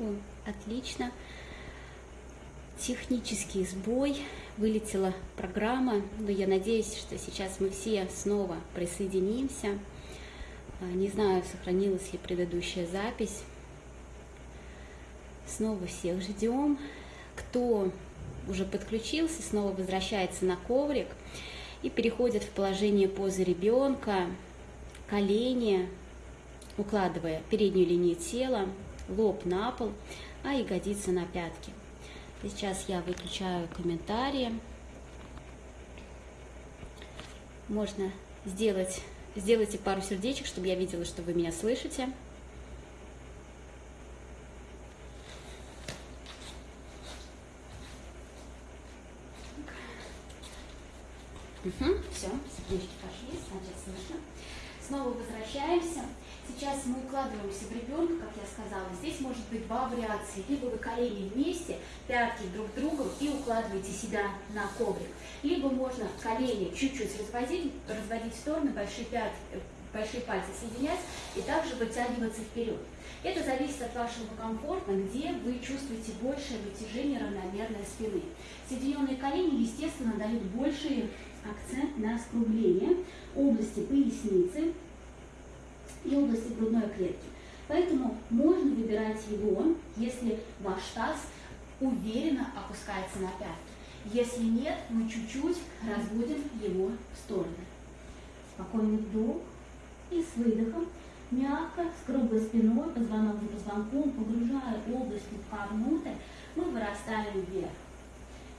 О, отлично. Технический сбой. Вылетела программа, но я надеюсь, что сейчас мы все снова присоединимся. А, не знаю, сохранилась ли предыдущая запись. Снова всех ждем. Кто уже подключился, снова возвращается на коврик и переходит в положение позы ребенка, колени, укладывая переднюю линию тела, лоб на пол, а ягодицы на пятки. Сейчас я выключаю комментарии. Можно сделать, сделайте пару сердечек, чтобы я видела, что вы меня слышите. Угу, все, сердечки пошли, значит слышно. Снова возвращаемся. Сейчас мы укладываемся в ребенка, как я сказала. Здесь может быть два вариации. Либо вы колени вместе, пятки друг другу и укладываете себя на коврик. Либо можно колени чуть-чуть разводить, разводить в стороны, большие, пятки, большие пальцы соединять и также вытягиваться вперед. Это зависит от вашего комфорта, где вы чувствуете большее вытяжение равномерной спины. Соединенные колени, естественно, дают больший акцент на скругление области поясницы, и области грудной клетки. Поэтому можно выбирать его, если ваш таз уверенно опускается на пятки. Если нет, мы чуть-чуть разводим его в стороны. Спокойный вдох и с выдохом мягко, с круглой спиной, позвонок за позвонком, погружая область пупка внутрь, мы вырастаем вверх.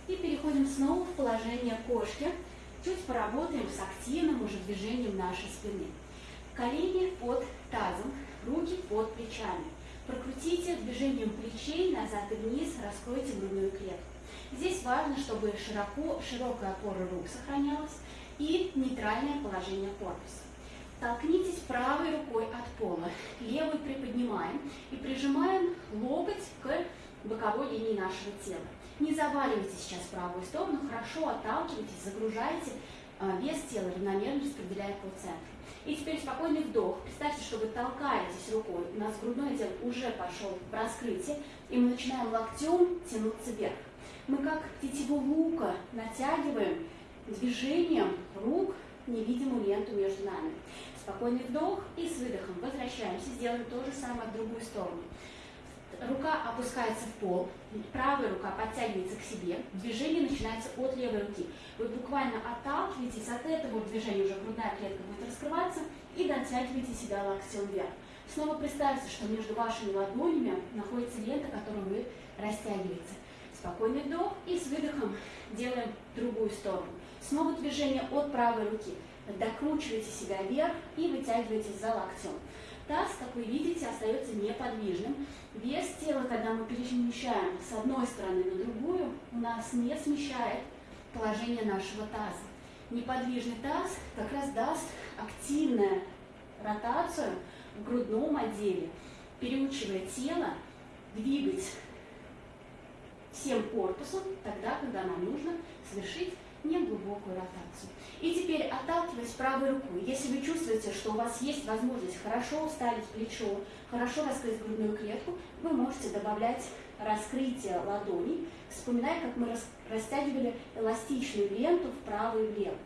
И переходим снова в положение кошки. Чуть поработаем с активным уже движением нашей спины. Колени под тазом, руки под плечами. Прокрутите движением плечей назад и вниз, раскройте грудную клетку. Здесь важно, чтобы широко, широкая опора рук сохранялась и нейтральное положение корпуса. Толкнитесь правой рукой от пола, левой приподнимаем и прижимаем локоть к боковой линии нашего тела. Не заваливайте сейчас правую сторону, хорошо отталкивайтесь, загружайте а, вес тела, равномерно распределяя по центру. И теперь спокойный вдох. Представьте, что вы толкаетесь рукой. У нас грудной отдел уже пошел в раскрытие. И мы начинаем локтем тянуться вверх. Мы как тетиву лука натягиваем движением рук невидимую ленту между нами. Спокойный вдох и с выдохом возвращаемся. Сделаем то же самое в другую сторону рука опускается в пол, правая рука подтягивается к себе, движение начинается от левой руки. Вы буквально отталкиваетесь от этого движения, уже грудная клетка будет раскрываться, и дотягиваете себя локтем вверх. Снова представьте, что между вашими ладонями находится лента, которую вы растягиваете. Спокойный вдох и с выдохом делаем другую сторону. Снова движение от правой руки. Докручиваете себя вверх и вытягиваетесь за локтем. Таз, как вы видите, остается неподвижным. Вес тела, когда мы перемещаем с одной стороны на другую, у нас не смещает положение нашего таза. Неподвижный таз как раз даст активную ротацию в грудном отделе, переучивая тело двигать всем корпусом тогда, когда нам нужно совершить неглубокую ротацию. И теперь отталкиваясь правой рукой, если вы чувствуете, что у вас есть возможность хорошо вставить плечо, хорошо раскрыть грудную клетку, вы можете добавлять раскрытие ладоней, вспоминая, как мы растягивали эластичную ленту вправо и влево.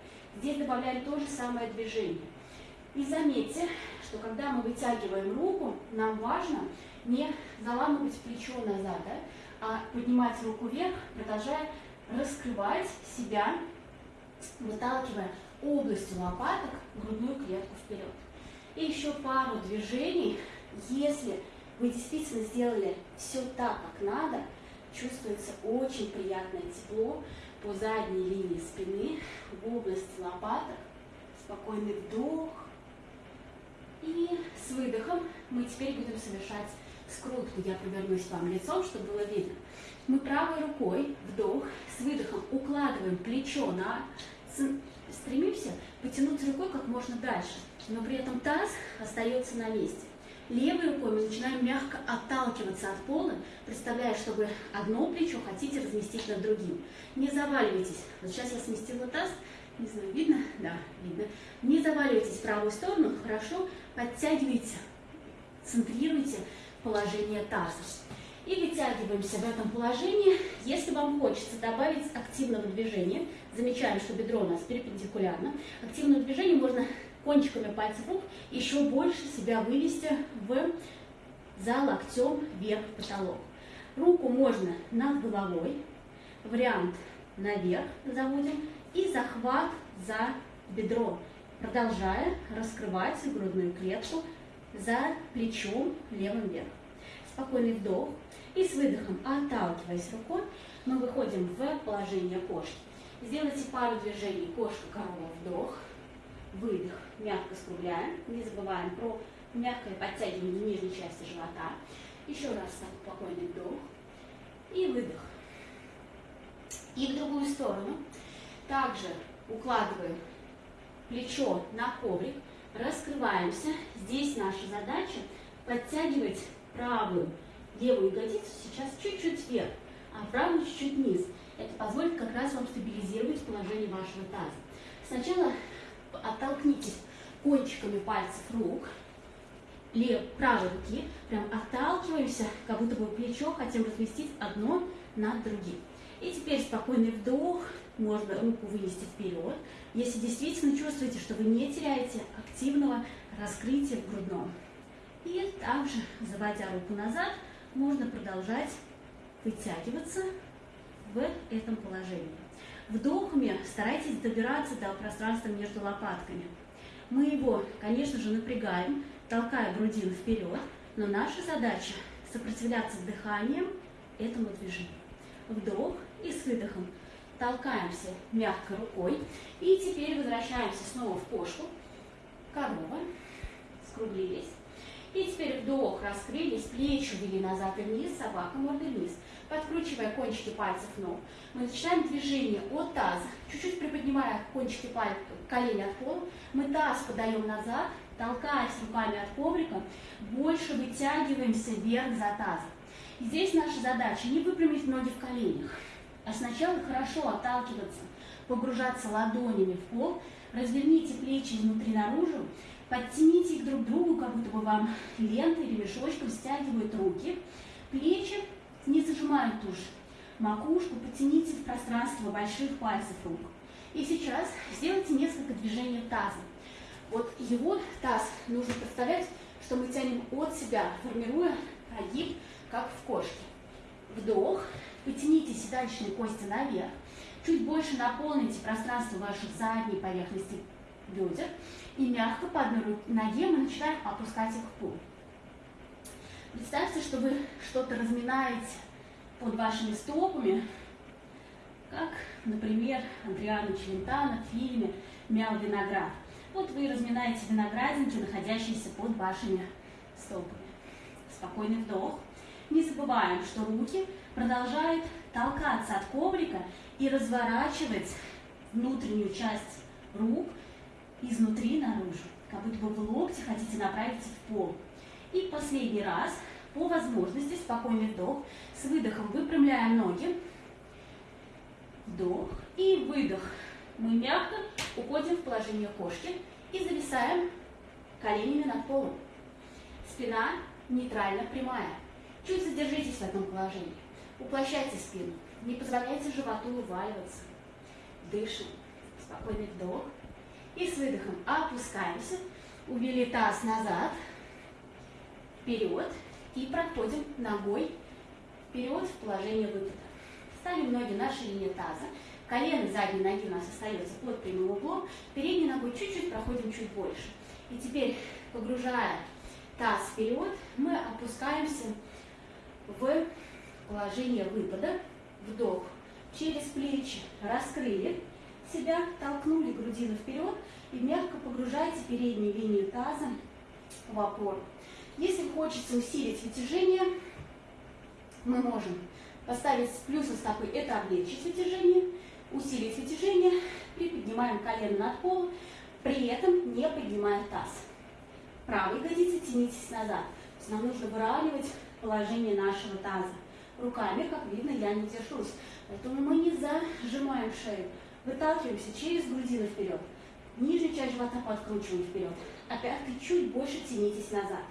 Здесь добавляем то же самое движение. И заметьте, что когда мы вытягиваем руку, нам важно не заламывать плечо назад, да, а поднимать руку вверх, продолжая раскрывать себя, выталкивая областью лопаток грудную клетку вперед. И еще пару движений. Если вы действительно сделали все так, как надо, чувствуется очень приятное тепло по задней линии спины, в области лопаток. Спокойный вдох. И с выдохом мы теперь будем совершать скрутку. Я повернусь вам лицом, чтобы было видно. Мы правой рукой, вдох, с выдохом укладываем плечо на... Стремимся потянуть рукой как можно дальше, но при этом таз остается на месте. Левой рукой мы начинаем мягко отталкиваться от пола, представляя, что вы одно плечо хотите разместить над другим. Не заваливайтесь. Вот сейчас я сместила таз, не знаю, видно? Да, видно. Не заваливайтесь в правую сторону, хорошо, подтягивайте, центрируйте положение таза. И вытягиваемся в этом положении. Если вам хочется добавить активного движения, замечаем, что бедро у нас перпендикулярно. Активное движение можно кончиками пальцев рук еще больше себя вывести в за локтем вверх потолок. Руку можно над головой, вариант наверх заводим и захват за бедро, продолжая раскрывать грудную клетку за плечом левым вверх. Спокойный вдох и с выдохом, отталкиваясь рукой, мы выходим в положение кошки. Сделайте пару движений кошка-корова, вдох, выдох, мягко скругляем, не забываем про мягкое подтягивание нижней части живота. Еще раз спокойный вдох и выдох. И в другую сторону. Также укладываем плечо на коврик, раскрываемся. Здесь наша задача подтягивать правую левую ягодицу сейчас чуть-чуть вверх, а правую чуть-чуть вниз. Это позволит как раз вам стабилизировать положение вашего таза. Сначала оттолкнитесь кончиками пальцев рук, лев, правой руки, прям отталкиваемся, как будто бы плечо хотим разместить одно над другим. И теперь спокойный вдох, можно руку вынести вперед, если действительно чувствуете, что вы не теряете активного раскрытия в грудном. И также, заводя руку назад, можно продолжать вытягиваться в этом положении. Вдохами старайтесь добираться до пространства между лопатками. Мы его, конечно же, напрягаем, толкая грудину вперед, но наша задача сопротивляться дыханием этому движению. Вдох и с выдохом толкаемся мягко рукой. И теперь возвращаемся снова в кошку. Корова. Скруглились. И теперь вдох, раскрылись, плечи ввели назад и вниз, собака мордой вниз. Подкручивая кончики пальцев ног, мы начинаем движение от таза, чуть-чуть приподнимая кончики пальцев, колени от пола. Мы таз подаем назад, толкаясь руками от коврика, больше вытягиваемся вверх за тазом. И здесь наша задача не выпрямить ноги в коленях, а сначала хорошо отталкиваться, погружаться ладонями в пол, разверните плечи изнутри наружу, подтяните их друг к другу, как будто бы вам лентой или мешочком стягивают руки, плечи не зажимают тушь, макушку потяните в пространство больших пальцев рук. И сейчас сделайте несколько движений тазом. Вот его таз нужно представлять, что мы тянем от себя, формируя прогиб, как в кошке. Вдох, потяните седалищные кости наверх, чуть больше наполните пространство ваших задней поверхности бедер и мягко по одной ноге мы начинаем опускать их в пол. Представьте, что вы что-то разминаете под вашими стопами, как, например, Андриана Челентано в фильме «Мял виноград». Вот вы разминаете виноградинки, находящиеся под вашими стопами. Спокойный вдох. Не забываем, что руки продолжают толкаться от коврика и разворачивать внутреннюю часть рук изнутри наружу, как будто бы вы локти хотите направить в пол. И последний раз, по возможности, спокойный вдох, с выдохом выпрямляем ноги, вдох и выдох. Мы мягко уходим в положение кошки и зависаем коленями над полом. Спина нейтрально прямая. Чуть задержитесь в этом положении. Уплощайте спину. Не позволяйте животу вываливаться. Дышим. Спокойный вдох. И с выдохом опускаемся. Увели таз назад. Вперед. И проходим ногой вперед в положение выпада. Ставим ноги на ширине таза. Колено задней ноги у нас остается под прямым углом. Передней ногой чуть-чуть проходим чуть больше. И теперь, погружая таз вперед, мы опускаемся в положение выпада. Вдох через плечи, раскрыли себя, толкнули грудину вперед и мягко погружайте переднюю линию таза в опору. Если хочется усилить вытяжение, мы можем поставить с плюса стопы, это облегчить вытяжение, усилить вытяжение, приподнимаем колено над полом, при этом не поднимая таз. Правой ягодицей тянитесь назад. То есть нам нужно выравнивать положение нашего таза. Руками, как видно, я не держусь. Поэтому мы не зажимаем шею. Выталкиваемся через грудину вперед. Нижнюю часть живота подкручиваем вперед. А пятки чуть больше тянитесь назад.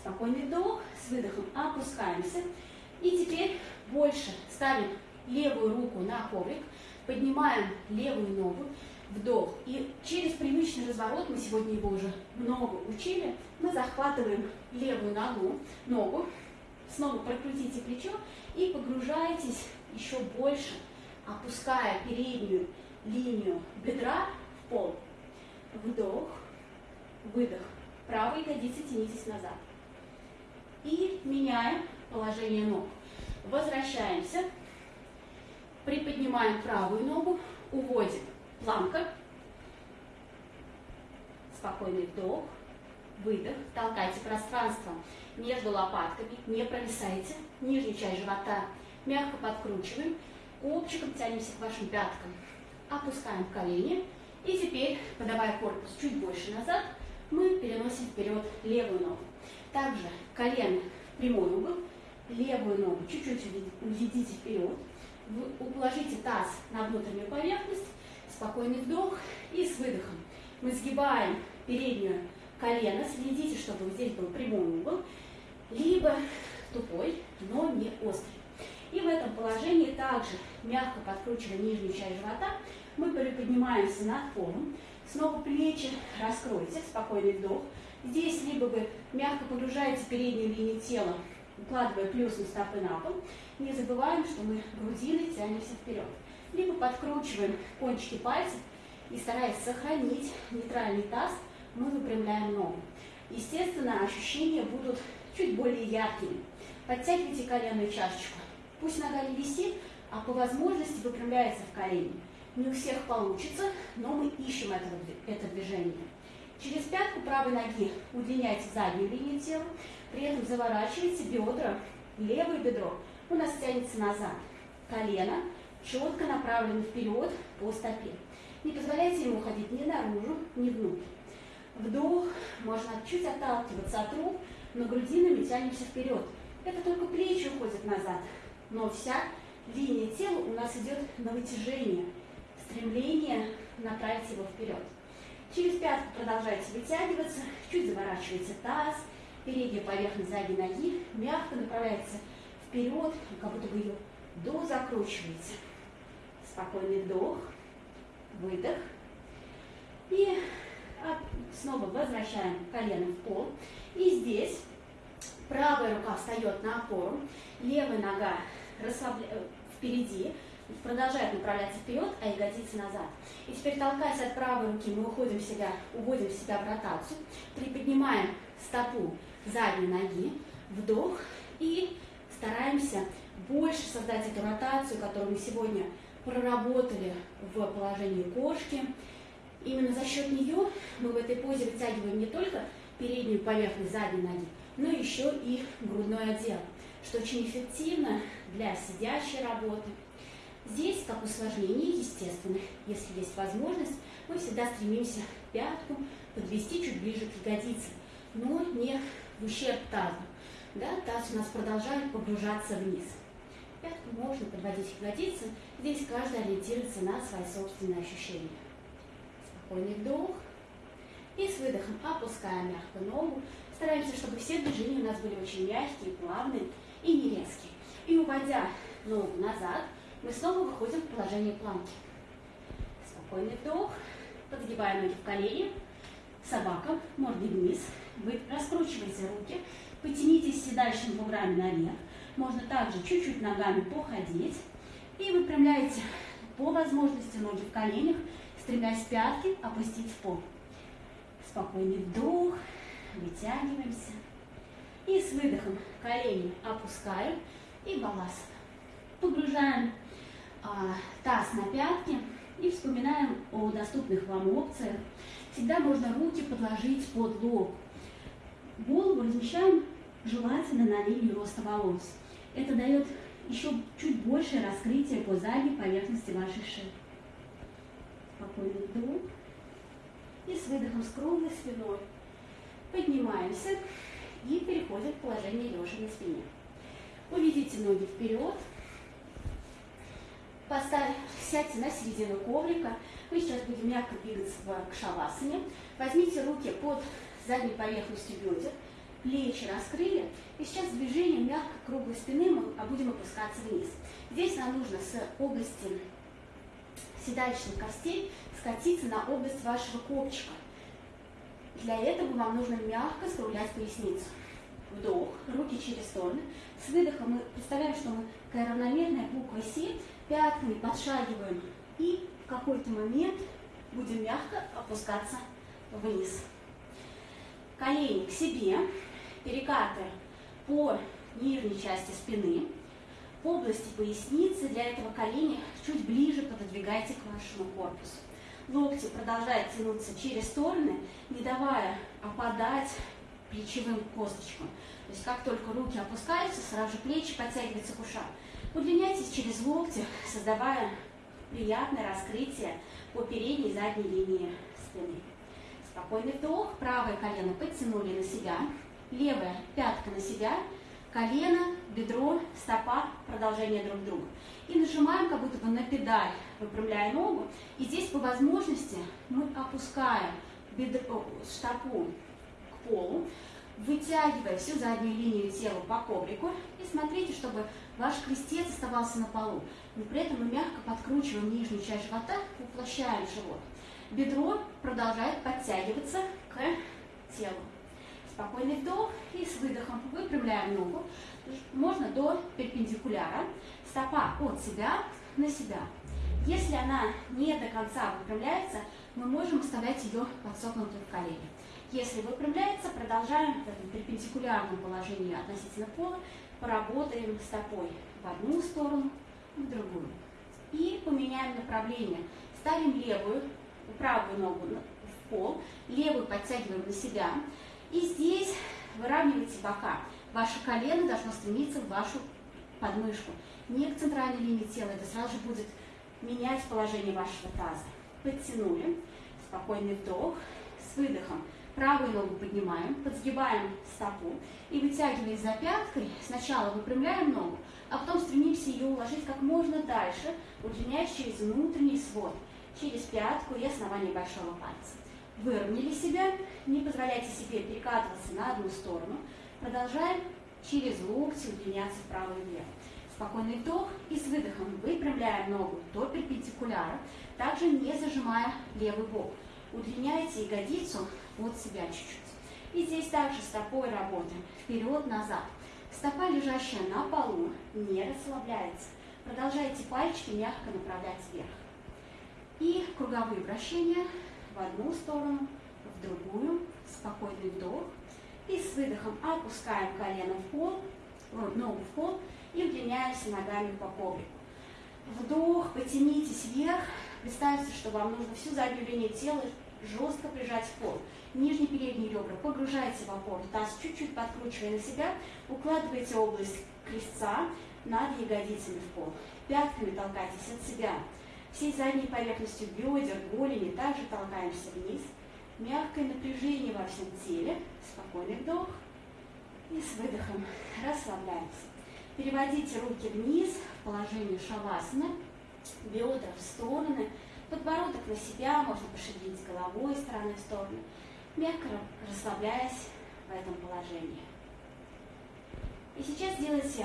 Спокойный вдох, с выдохом опускаемся. И теперь больше ставим левую руку на коврик, поднимаем левую ногу, вдох. И через привычный разворот, мы сегодня его уже много учили, мы захватываем левую ногу, ногу, снова прокрутите плечо и погружаетесь еще больше, опуская переднюю линию бедра в пол. Вдох, выдох. Правой ягодицей тянитесь назад. И меняем положение ног. Возвращаемся. Приподнимаем правую ногу, уводим. Планка. Спокойный вдох, выдох. Толкайте пространство между лопатками, не провисайте. Нижнюю часть живота мягко подкручиваем. Копчиком тянемся к вашим пяткам. Опускаем колени. И теперь, подавая корпус чуть больше назад, мы переносим вперед левую ногу. Также колено прямой угол, левую ногу чуть-чуть уведите вперед, уложите таз на внутреннюю поверхность, спокойный вдох и с выдохом. Мы сгибаем переднюю колено, следите, чтобы здесь был прямой угол, либо тупой, но не острый. И в этом положении также, мягко подкручивая нижнюю часть живота, мы приподнимаемся над полом, снова плечи раскройте, спокойный вдох. Здесь либо вы мягко погружаете переднюю линию тела, укладывая плюсом стопы на пол. Не забываем, что мы грудиной тянемся вперед. Либо подкручиваем кончики пальцев и стараясь сохранить нейтральный таз, мы выпрямляем ногу. Естественно, ощущения будут чуть более яркими. Подтягивайте коленную чашечку. Пусть нога не висит, а по возможности выпрямляется в колени. Не у всех получится, но мы ищем это, это движение. Через пятку правой ноги удлиняйте заднюю линию тела, при этом заворачивайте бедра, левое бедро у нас тянется назад. Колено четко направлено вперед по стопе. Не позволяйте ему уходить ни наружу, ни внутрь. Вдох, можно чуть отталкиваться от рук, но грудинами тянемся вперед. Это только плечи уходят назад, но вся линия тела у нас идет на вытяжение, стремление направить его вперед. Через пятку продолжайте вытягиваться, чуть заворачивайте таз, передняя поверхность задней ноги мягко направляется вперед, как будто вы ее дозакручиваете. Спокойный вдох, выдох. И снова возвращаем колено в пол. И здесь правая рука встает на опору, левая нога расслабля... Э, впереди, продолжает направляться вперед, а ягодицы назад. И теперь толкаясь от правой руки, мы уходим в себя, уводим себя в ротацию, приподнимаем стопу задней ноги, вдох и стараемся больше создать эту ротацию, которую мы сегодня проработали в положении кошки. Именно за счет нее мы в этой позе вытягиваем не только переднюю поверхность задней ноги, но еще и грудной отдел, что очень эффективно для сидящей работы. Здесь, как усложнение, естественно, если есть возможность, мы всегда стремимся пятку подвести чуть ближе к ягодице, но не в ущерб тазу. Да, таз у нас продолжает погружаться вниз. Пятку можно подводить к ягодице, здесь каждый ориентируется на свои собственные ощущения. Спокойный вдох. И с выдохом опускаем мягко ногу. Стараемся, чтобы все движения у нас были очень мягкие, плавные и не резкие. И уводя ногу назад, мы снова выходим в положение планки. Спокойный вдох. Подгибаем ноги в колени. Собака, мордой вниз. Вы раскручиваете руки. Потянитесь седающими буграми наверх. Можно также чуть-чуть ногами походить. И выпрямляете по возможности ноги в коленях, стремясь пятки опустить в пол. Спокойный вдох, вытягиваемся. И с выдохом колени опускаем и балласт. Погружаем таз на пятки и вспоминаем о доступных вам опциях. Всегда можно руки подложить под лоб. Голову размещаем желательно на линию роста волос. Это дает еще чуть большее раскрытие по задней поверхности вашей шеи. Спокойный вдох. И с выдохом с круглой спиной поднимаемся и переходим в положение лежа на спине. Уведите ноги вперед, Поставь, сядьте на середину коврика. Мы сейчас будем мягко двигаться к шавасане. Возьмите руки под задней поверхностью бедер. плечи раскрыли. И сейчас движением мягко круглой спины мы будем опускаться вниз. Здесь нам нужно с области седалищных костей скатиться на область вашего копчика. Для этого вам нужно мягко скруглять поясницу. Вдох, руки через стороны. С выдохом мы представляем, что мы равномерная буква С, пятками подшагиваем и в какой-то момент будем мягко опускаться вниз. Колени к себе, перекаты по нижней части спины, по области поясницы. Для этого колени чуть ближе пододвигайте к вашему корпусу. Локти продолжают тянуться через стороны, не давая опадать плечевым косточкам. То есть как только руки опускаются, сразу же плечи подтягиваются к ушам. Удлиняйтесь через локти, создавая приятное раскрытие по передней и задней линии спины. Спокойный вдох, правое колено подтянули на себя, левая пятка на себя, колено, бедро, стопа, продолжение друг друга. И нажимаем как будто бы на педаль, выпрямляя ногу. И здесь по возможности мы опускаем бедро, стопу к полу, вытягивая всю заднюю линию тела по коврику. И смотрите, чтобы ваш крестец оставался на полу. Но при этом мы мягко подкручиваем нижнюю часть живота, уплощаем живот. Бедро продолжает подтягиваться к телу. Спокойный вдох и с выдохом выпрямляем ногу. Можно до перпендикуляра. Стопа от себя на себя. Если она не до конца выпрямляется, мы можем оставлять ее подсокнутой в колени. Если выпрямляется, продолжаем в этом перпендикулярном положении относительно пола, поработаем стопой в одну сторону, в другую. И поменяем направление. Ставим левую, правую ногу в пол, левую подтягиваем на себя, и здесь выравнивайте бока. Ваше колено должно стремиться в вашу подмышку. Не к центральной линии тела, это сразу же будет менять положение вашего таза. Подтянули, спокойный вдох, с выдохом. Правую ногу поднимаем, подсгибаем стопу и вытягиваясь за пяткой, сначала выпрямляем ногу, а потом стремимся ее уложить как можно дальше, удлиняясь через внутренний свод, через пятку и основание большого пальца. Выровняли себя, не позволяйте себе перекатываться на одну сторону. Продолжаем через локти удлиняться вправо и влево. Спокойный вдох и с выдохом выпрямляем ногу до перпендикуляра, также не зажимая левый бок. Удлиняйте ягодицу от себя чуть-чуть. И здесь также стопой работаем. Вперед-назад. Стопа, лежащая на полу, не расслабляется. Продолжайте пальчики мягко направлять вверх. И круговые вращения в одну сторону, в другую, спокойный вдох. И с выдохом опускаем колено в пол, ногу в пол и удлиняемся ногами по коврику. Вдох, потянитесь вверх. Представьте, что вам нужно всю заднюю линию тела жестко прижать в пол. Нижние передние ребра погружайте в опору, таз чуть-чуть подкручивая на себя, укладывайте область крестца над ягодицами в пол. Пятками толкайтесь от себя всей задней поверхностью бедер, голени также толкаемся вниз. Мягкое напряжение во всем теле. Спокойный вдох. И с выдохом расслабляемся. Переводите руки вниз в положение шавасаны. Бедра в стороны. Подбородок на себя. Можно пошевелить головой из стороны в сторону. Мягко расслабляясь в этом положении. И сейчас делайте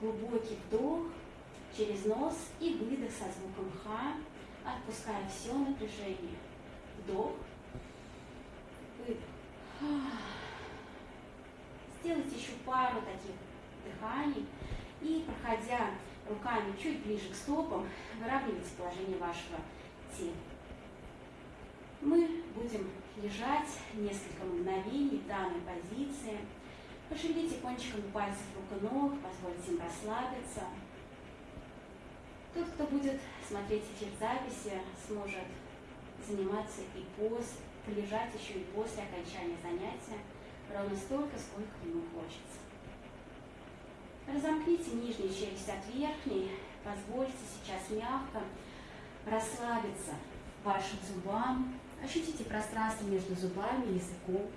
глубокий вдох через нос и выдох со звуком Х, отпуская все напряжение. Вдох, выдох. Сделайте еще пару таких дыханий и, проходя руками чуть ближе к стопам, выравнивайте положение вашего тела. Мы будем лежать несколько мгновений в данной позиции. Пошевелите кончиками пальцев рук и ног, позвольте им расслабиться. Тот, кто будет смотреть эфир записи, сможет заниматься и после, полежать еще и после окончания занятия ровно столько, сколько ему хочется. Разомкните нижнюю челюсть от верхней, позвольте сейчас мягко расслабиться вашим зубам, ощутите пространство между зубами и языком.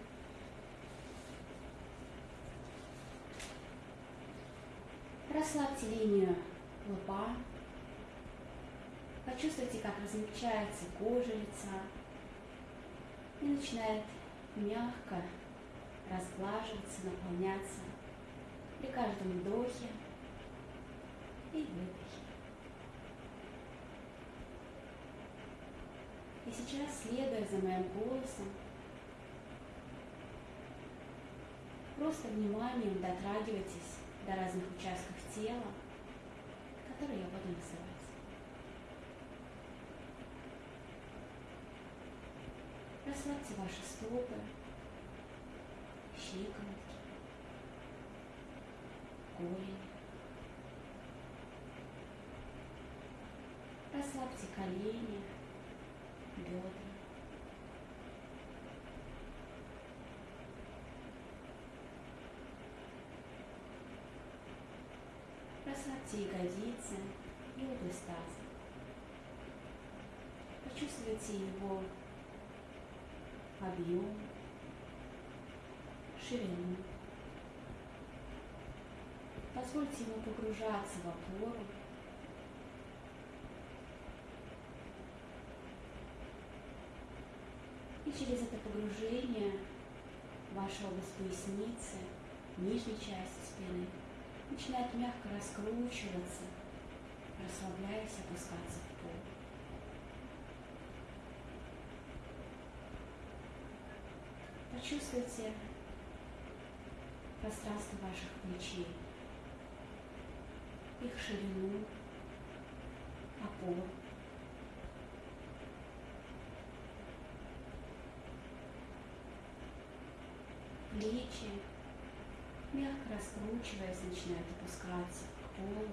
Расслабьте линию лба, Почувствуйте, как размягчается кожа лица и начинает мягко разглаживаться, наполняться при каждом вдохе и выдохе. Сейчас, следуя за моим голосом, просто вниманием дотрагивайтесь до разных участков тела, которые я буду называть. Расслабьте ваши стопы, щиколотки, голени. Расслабьте колени, бедра. Расслабьте ягодицы и область таза. Почувствуйте его объем, ширину. Позвольте ему погружаться в опору. И через это погружение ваша область поясницы, нижней части спины начинает мягко раскручиваться, расслабляясь, опускаться в пол. Почувствуйте пространство ваших плечей, их ширину, опор. Плечи, мягко раскручиваясь, начинают опускаться к полу.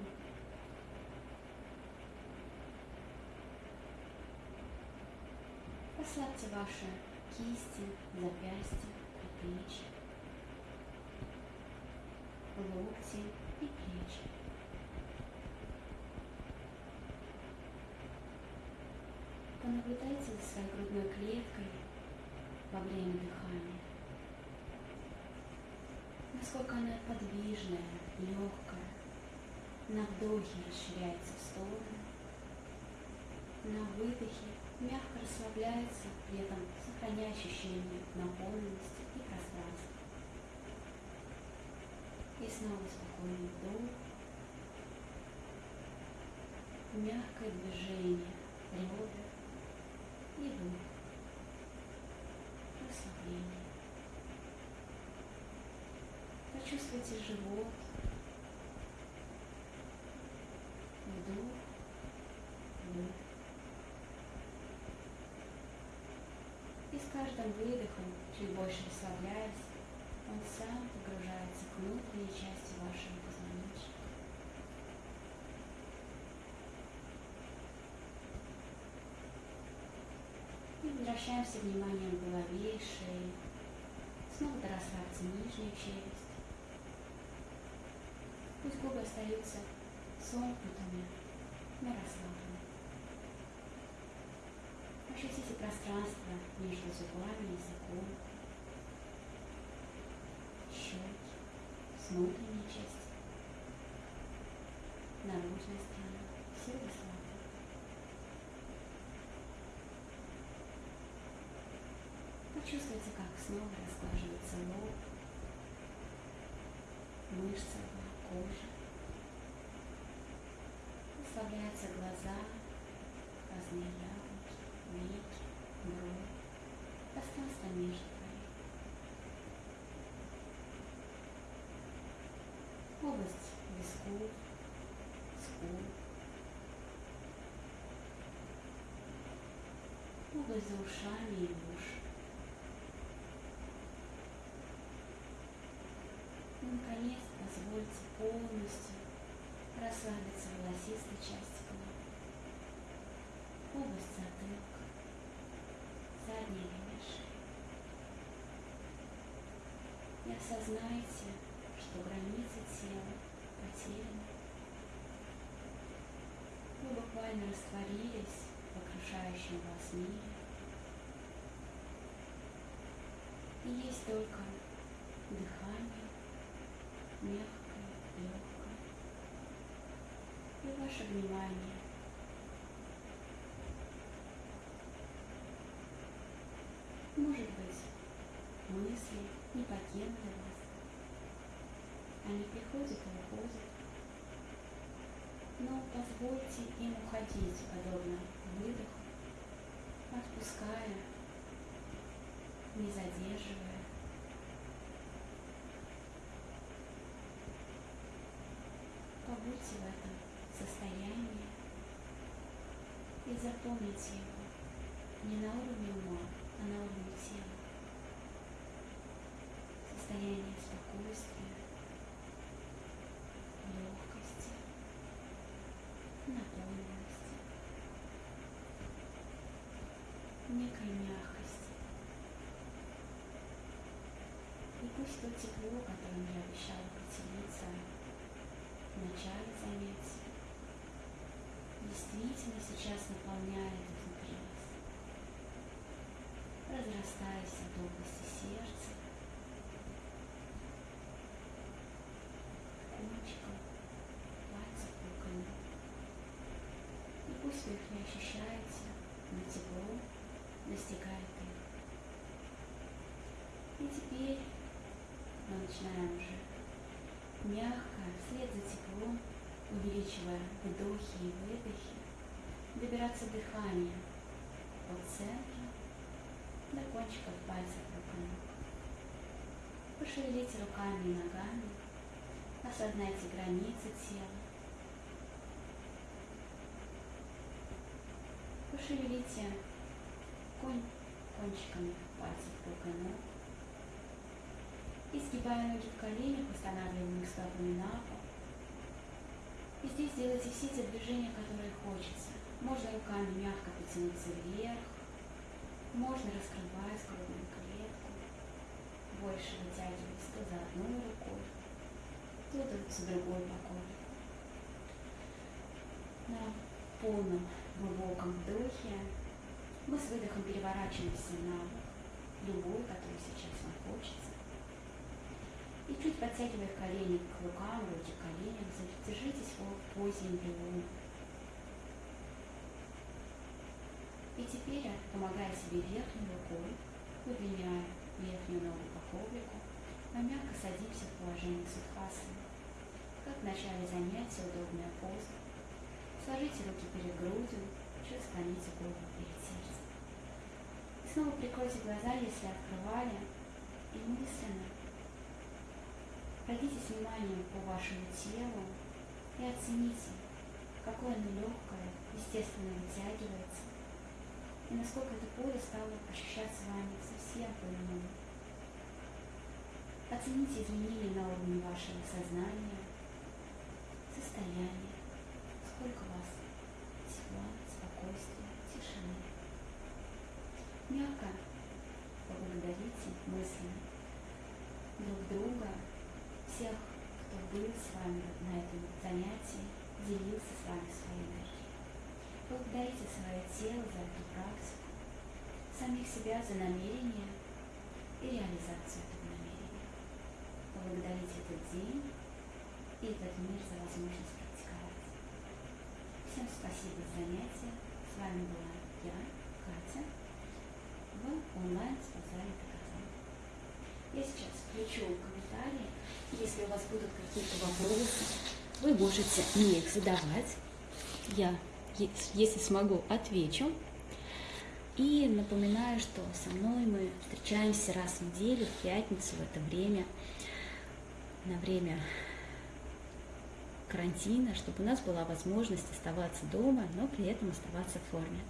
Расслабьте ваши кисти, запястья, плечи, локти и плечи. Понаблюдайте за своей грудной клеткой во время дыхания. Насколько она подвижная, легкая. На вдохе расширяется в стороны, на выдохе мягко расслабляется, при этом сохраняя ощущение наполненности и пространства. И снова спокойный вдох, мягкое движение ребер и выдох, расслабление. Почувствуйте живот, вдох, выдох. И с каждым выдохом, чуть больше расслабляясь, он сам погружается к внутренней части вашего позвоночника. И возвращаемся вниманием к голове и шее. Снова расслабьте нижнюю челюсть. Пусть губы остаются сомкнутыми, но расслабленными. Ощутите пространство между зубами, языком, щеки, внутренней части, наружной стороны. Все расслаблены. Почувствуйте, как снова расглаживается лоб, мышцы кожа. Расслабляются глаза, разные яблоки, веки, бровь, пространство между бровей. Область висков, скул, область за ушами и уши. Наконец, позвольте полностью расслабиться волосистой части головы. Область затылка, задняя линия шеи. И осознайте, что границы тела потеряны. Вы буквально растворились в окружающем вас мире. И есть только дыхание, мягкое, легкое. И ваше внимание. Может быть, мысли, не покинули вас. Они приходят и уходят. Но позвольте им уходить, подобно выдоху, отпуская, не задерживая. Побудьте в этом состоянии и запомните его не на уровне ума, а на уровне тела. Состояние спокойствия, легкости, наполненности, некой мягкости. И пусть то тепло, которым я обещала поделиться в начале занятия, действительно сейчас наполняет внутри вас, разрастаясь от области сердца, кончиком, пальцев руками. И пусть их не ощущаете, но тепло достигает их. И теперь мы начинаем уже мягко, вслед за теплом, увеличивая вдохи и выдохи, добираться дыханием от центра до кончиков пальцев рук и ног. Пошевелите руками и ногами, осознайте границы тела. Пошевелите конь кончиками пальцев рук и ног. Изгибая ноги в коленях, устанавливаем их стопами на пол. И здесь делайте все те движения, которые хочется. Можно руками мягко потянуться вверх, можно раскрывать грудную клетку, больше вытягиваясь то за одной рукой, то за другой боком. На полном глубоком вдохе мы с выдохом переворачиваемся на вам хочется. И чуть подтягивая колени к рукам, руки к коленям, задержитесь в позе эмбриона. И теперь, помогая себе верхней рукой, удлиняя верхнюю ногу по коврику, мы мягко садимся в положение судхасаны. Как в начале занятия удобная поза. Сложите руки перед грудью, чуть склоните голову перед сердцем. И снова прикройте глаза, если открывали, и мысленно Пройдитесь вниманием по вашему телу и оцените, какое оно легкое, естественно вытягивается, и насколько это поле стало ощущаться вами совсем по-иному. Оцените изменения на уровне вашего сознания, состояния, сколько вас тепла, спокойствия, тишины. Мягко поблагодарите мысленно друг друга всех, кто был с вами на этом занятии, делился с вами своей энергией. Благодарите свое тело за эту практику, самих себя за намерение и реализацию этого намерения. Поблагодарите этот день и этот мир за возможность практиковать. Всем спасибо за занятие. С вами была я, Катя, в онлайн-спасали Я сейчас включу комментарии если у вас будут какие-то вопросы, вы можете мне их задавать. Я, если смогу, отвечу. И напоминаю, что со мной мы встречаемся раз в неделю, в пятницу, в это время, на время карантина, чтобы у нас была возможность оставаться дома, но при этом оставаться в форме.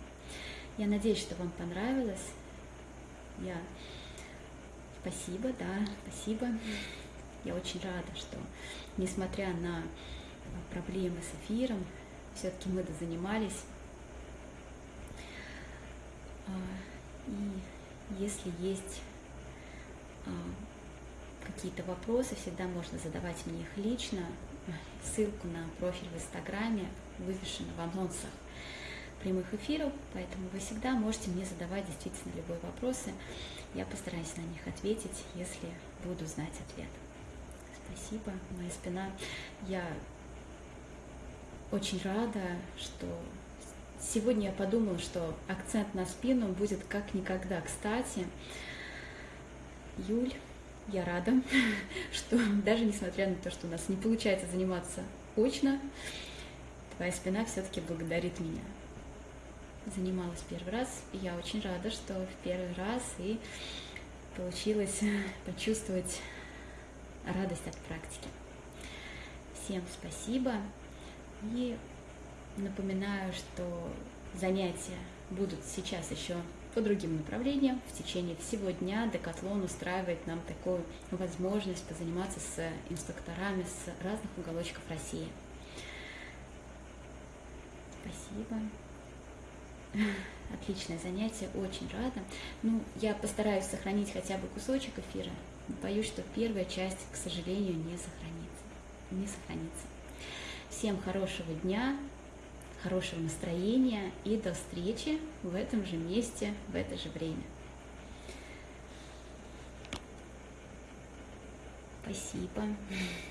Я надеюсь, что вам понравилось. Я спасибо, да, спасибо. Я очень рада, что несмотря на а, проблемы с эфиром, все-таки мы занимались. А, и если есть а, какие-то вопросы, всегда можно задавать мне их лично. Ссылку на профиль в Инстаграме вывешена в анонсах прямых эфиров, поэтому вы всегда можете мне задавать действительно любые вопросы. Я постараюсь на них ответить, если буду знать ответ. Спасибо, моя спина. Я очень рада, что сегодня я подумала, что акцент на спину будет как никогда кстати. Юль, я рада, что даже несмотря на то, что у нас не получается заниматься очно, твоя спина все-таки благодарит меня. Занималась первый раз, и я очень рада, что в первый раз и получилось почувствовать радость от практики. Всем спасибо и напоминаю, что занятия будут сейчас еще по другим направлениям. В течение всего дня Декатлон устраивает нам такую возможность позаниматься с инструкторами с разных уголочков России. Спасибо. Отличное занятие, очень рада. Ну, я постараюсь сохранить хотя бы кусочек эфира. Боюсь, что первая часть, к сожалению, не сохранится. Не сохранится. Всем хорошего дня, хорошего настроения и до встречи в этом же месте, в это же время. Спасибо.